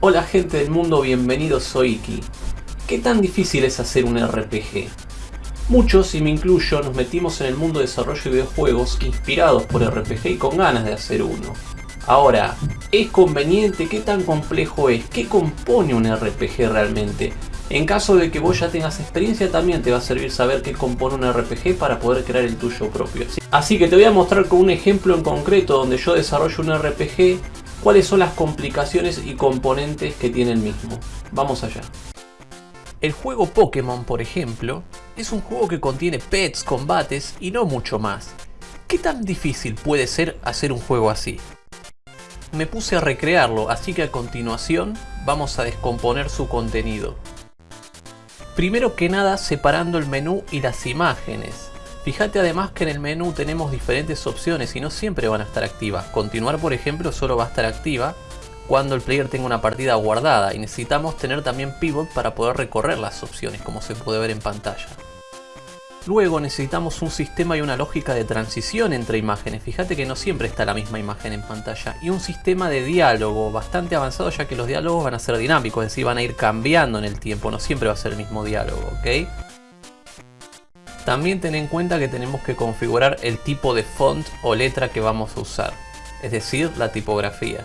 Hola gente del mundo, bienvenidos, soy Iki. ¿Qué tan difícil es hacer un RPG? Muchos, y me incluyo, nos metimos en el mundo de desarrollo de videojuegos inspirados por RPG y con ganas de hacer uno. Ahora, ¿es conveniente? ¿Qué tan complejo es? ¿Qué compone un RPG realmente? En caso de que vos ya tengas experiencia también te va a servir saber qué compone un RPG para poder crear el tuyo propio. Así que te voy a mostrar con un ejemplo en concreto donde yo desarrollo un RPG cuáles son las complicaciones y componentes que tiene el mismo. Vamos allá. El juego Pokémon, por ejemplo, es un juego que contiene pets, combates y no mucho más. ¿Qué tan difícil puede ser hacer un juego así? Me puse a recrearlo, así que a continuación vamos a descomponer su contenido. Primero que nada separando el menú y las imágenes. Fíjate además que en el menú tenemos diferentes opciones y no siempre van a estar activas. Continuar por ejemplo solo va a estar activa cuando el player tenga una partida guardada y necesitamos tener también pivot para poder recorrer las opciones como se puede ver en pantalla. Luego necesitamos un sistema y una lógica de transición entre imágenes, fíjate que no siempre está la misma imagen en pantalla, y un sistema de diálogo bastante avanzado ya que los diálogos van a ser dinámicos, es decir, van a ir cambiando en el tiempo, no siempre va a ser el mismo diálogo, ¿ok? También ten en cuenta que tenemos que configurar el tipo de font o letra que vamos a usar, es decir, la tipografía.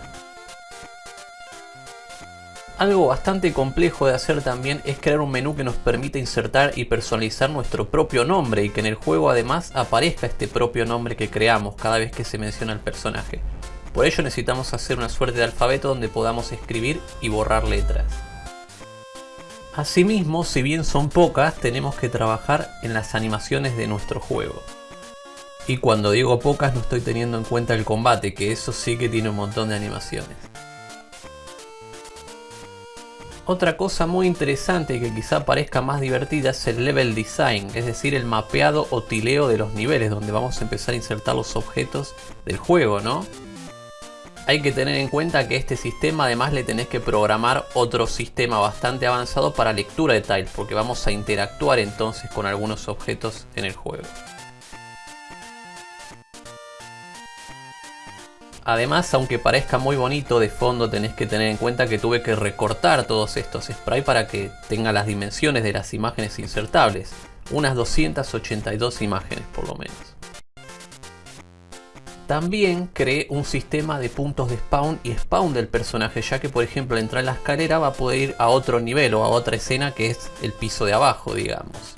Algo bastante complejo de hacer también es crear un menú que nos permita insertar y personalizar nuestro propio nombre y que en el juego además aparezca este propio nombre que creamos cada vez que se menciona el personaje. Por ello necesitamos hacer una suerte de alfabeto donde podamos escribir y borrar letras. Asimismo, si bien son pocas, tenemos que trabajar en las animaciones de nuestro juego. Y cuando digo pocas no estoy teniendo en cuenta el combate, que eso sí que tiene un montón de animaciones. Otra cosa muy interesante que quizá parezca más divertida es el level design, es decir, el mapeado o tileo de los niveles, donde vamos a empezar a insertar los objetos del juego, ¿no? Hay que tener en cuenta que este sistema además le tenés que programar otro sistema bastante avanzado para lectura de tiles, porque vamos a interactuar entonces con algunos objetos en el juego. Además, aunque parezca muy bonito, de fondo tenés que tener en cuenta que tuve que recortar todos estos sprites para que tenga las dimensiones de las imágenes insertables. Unas 282 imágenes por lo menos. También creé un sistema de puntos de spawn y spawn del personaje, ya que por ejemplo al entrar en la escalera va a poder ir a otro nivel o a otra escena que es el piso de abajo, digamos.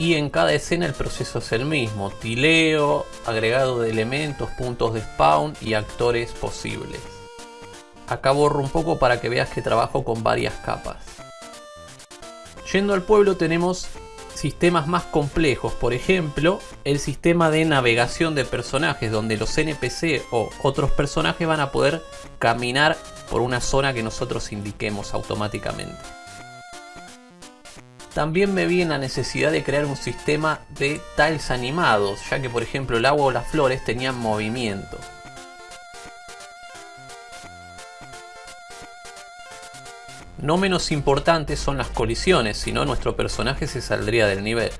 y en cada escena el proceso es el mismo, tileo, agregado de elementos, puntos de spawn y actores posibles. Acá borro un poco para que veas que trabajo con varias capas. Yendo al pueblo tenemos sistemas más complejos, por ejemplo el sistema de navegación de personajes donde los NPC o otros personajes van a poder caminar por una zona que nosotros indiquemos automáticamente. También me vi en la necesidad de crear un sistema de tiles animados, ya que por ejemplo el agua o las flores tenían movimiento. No menos importantes son las colisiones, si no nuestro personaje se saldría del nivel.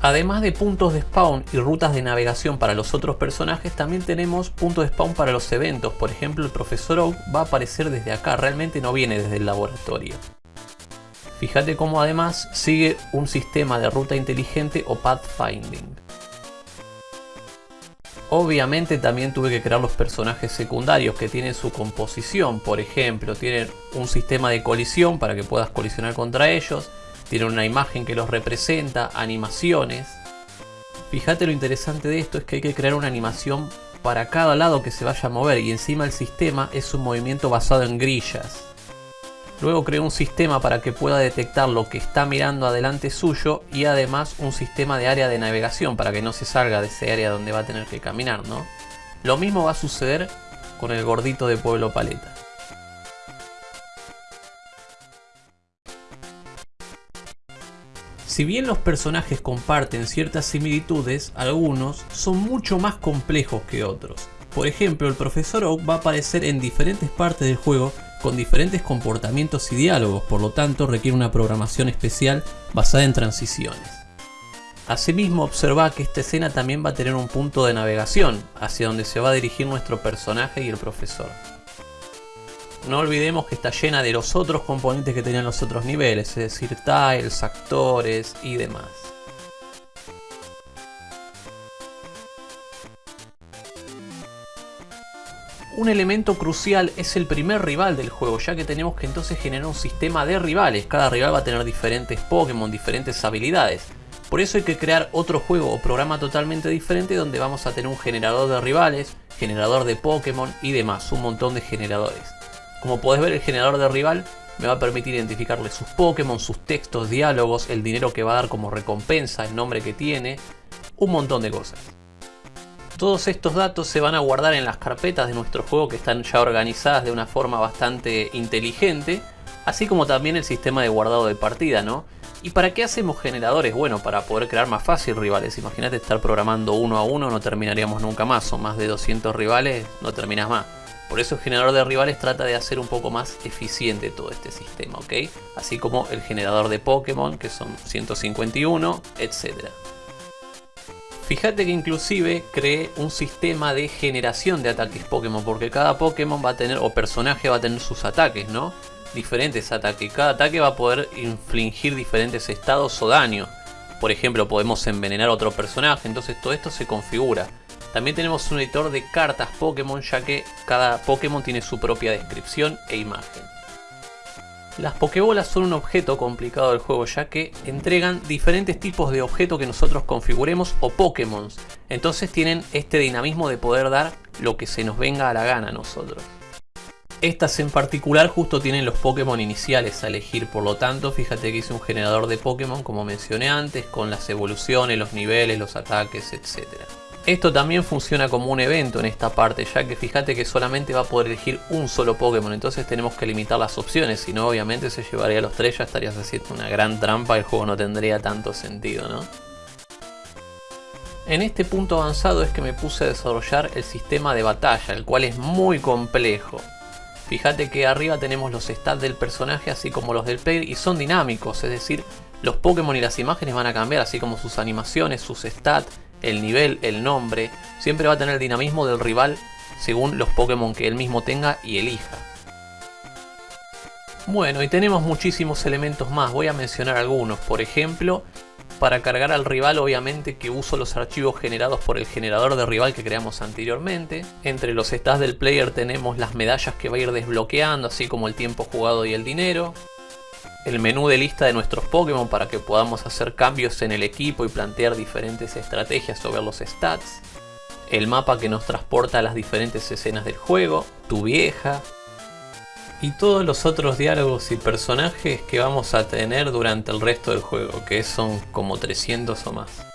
Además de puntos de spawn y rutas de navegación para los otros personajes, también tenemos puntos de spawn para los eventos. Por ejemplo, el Profesor Oak va a aparecer desde acá, realmente no viene desde el laboratorio. Fíjate cómo además sigue un sistema de ruta inteligente o pathfinding. Obviamente también tuve que crear los personajes secundarios que tienen su composición, por ejemplo, tienen un sistema de colisión para que puedas colisionar contra ellos, tienen una imagen que los representa, animaciones. Fíjate lo interesante de esto es que hay que crear una animación para cada lado que se vaya a mover y encima el sistema es un movimiento basado en grillas. Luego creó un sistema para que pueda detectar lo que está mirando adelante suyo y además un sistema de área de navegación para que no se salga de ese área donde va a tener que caminar, ¿no? Lo mismo va a suceder con el gordito de Pueblo Paleta. Si bien los personajes comparten ciertas similitudes, algunos son mucho más complejos que otros. Por ejemplo, el Profesor Oak va a aparecer en diferentes partes del juego con diferentes comportamientos y diálogos, por lo tanto requiere una programación especial basada en transiciones. Asimismo observa que esta escena también va a tener un punto de navegación, hacia donde se va a dirigir nuestro personaje y el profesor. No olvidemos que está llena de los otros componentes que tenían los otros niveles, es decir, tiles, actores y demás. Un elemento crucial es el primer rival del juego, ya que tenemos que entonces generar un sistema de rivales. Cada rival va a tener diferentes Pokémon, diferentes habilidades. Por eso hay que crear otro juego o programa totalmente diferente donde vamos a tener un generador de rivales, generador de Pokémon y demás, un montón de generadores. Como podés ver el generador de rival me va a permitir identificarle sus Pokémon, sus textos, diálogos, el dinero que va a dar como recompensa, el nombre que tiene, un montón de cosas. Todos estos datos se van a guardar en las carpetas de nuestro juego que están ya organizadas de una forma bastante inteligente, así como también el sistema de guardado de partida, ¿no? ¿Y para qué hacemos generadores? Bueno, para poder crear más fácil rivales. Imagínate estar programando uno a uno, no terminaríamos nunca más. O más de 200 rivales, no terminas más. Por eso el generador de rivales trata de hacer un poco más eficiente todo este sistema, ¿ok? Así como el generador de Pokémon, que son 151, etc. Fíjate que inclusive creé un sistema de generación de ataques Pokémon, porque cada Pokémon va a tener, o personaje va a tener sus ataques, ¿no? diferentes ataques. Cada ataque va a poder infligir diferentes estados o daño. Por ejemplo, podemos envenenar a otro personaje, entonces todo esto se configura. También tenemos un editor de cartas Pokémon, ya que cada Pokémon tiene su propia descripción e imagen. Las Pokébolas son un objeto complicado del juego, ya que entregan diferentes tipos de objetos que nosotros configuremos o Pokémon. Entonces tienen este dinamismo de poder dar lo que se nos venga a la gana a nosotros. Estas en particular justo tienen los Pokémon iniciales a elegir, por lo tanto fíjate que hice un generador de Pokémon como mencioné antes, con las evoluciones, los niveles, los ataques, etc. Esto también funciona como un evento en esta parte, ya que fíjate que solamente va a poder elegir un solo Pokémon, entonces tenemos que limitar las opciones, si no obviamente se llevaría a los tres, ya estarías haciendo una gran trampa, el juego no tendría tanto sentido, ¿no? En este punto avanzado es que me puse a desarrollar el sistema de batalla, el cual es muy complejo. Fíjate que arriba tenemos los stats del personaje así como los del player y son dinámicos, es decir, los Pokémon y las imágenes van a cambiar así como sus animaciones, sus stats, el nivel, el nombre, siempre va a tener dinamismo del rival según los Pokémon que él mismo tenga y elija. Bueno, y tenemos muchísimos elementos más, voy a mencionar algunos, por ejemplo, para cargar al rival obviamente que uso los archivos generados por el generador de rival que creamos anteriormente. Entre los stats del player tenemos las medallas que va a ir desbloqueando, así como el tiempo jugado y el dinero. El menú de lista de nuestros Pokémon para que podamos hacer cambios en el equipo y plantear diferentes estrategias sobre los stats. El mapa que nos transporta a las diferentes escenas del juego. Tu vieja, y todos los otros diálogos y personajes que vamos a tener durante el resto del juego, que son como 300 o más.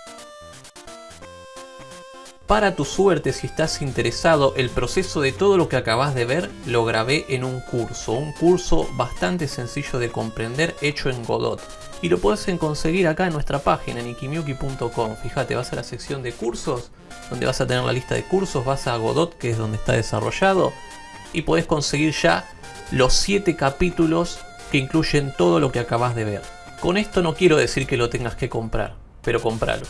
Para tu suerte, si estás interesado, el proceso de todo lo que acabas de ver lo grabé en un curso, un curso bastante sencillo de comprender hecho en Godot. Y lo puedes conseguir acá en nuestra página en. Fíjate, vas a la sección de cursos, donde vas a tener la lista de cursos, vas a Godot, que es donde está desarrollado, y puedes conseguir ya los 7 capítulos que incluyen todo lo que acabas de ver. Con esto no quiero decir que lo tengas que comprar, pero compralo.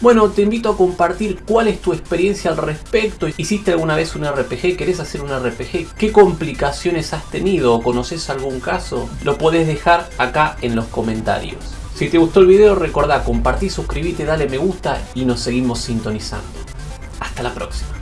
Bueno, te invito a compartir cuál es tu experiencia al respecto. ¿Hiciste alguna vez un RPG? ¿Querés hacer un RPG? ¿Qué complicaciones has tenido? conoces algún caso? Lo podés dejar acá en los comentarios. Si te gustó el video, recordá compartir, suscribirte, dale me gusta y nos seguimos sintonizando. Hasta la próxima.